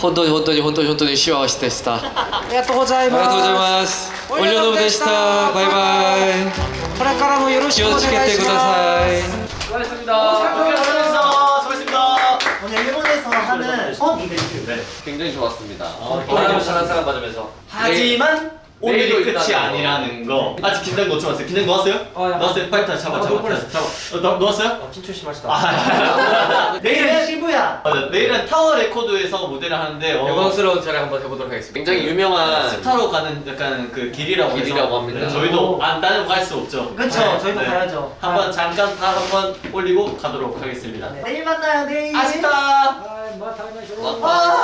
本当に本当に本当に本当に幸せでした。ありがとうございます。ありがとうございます。おりょでした。バイバイ。これからもよろしくお願いします。気をつけてください。おやすみだ。 일본에서 하는 첫 이벤트 굉장히 좋았습니다 바람을 잘한 사람 맞으면서. 하지만 오늘이 내일도 끝이 아니라는 거. 아직 긴장 놓지 마세요. 긴장 놓았어요? 어, 야. 놓았어요. 파이터 잡아, 아, 잡아, 잡아, 잡아. 어, 놓- 놓았어요? 긴초 심하시다 아, 내일은 시부야 맞아. 내일은 Tower Records에서 무대를 하는데 어, 영광스러운 자리 한번 해보도록 하겠습니다 굉장히 유명한 스타로 가는 약간 그 길이라고 길이라고 합니다. 네, 저희도 안 따라갈 수 없죠. 그쵸 네, 저희도 네. 가야죠 한번 잠깐 다 한번 올리고 가도록 하겠습니다. 네, 내일 만나요 내일 아쉽다. 아.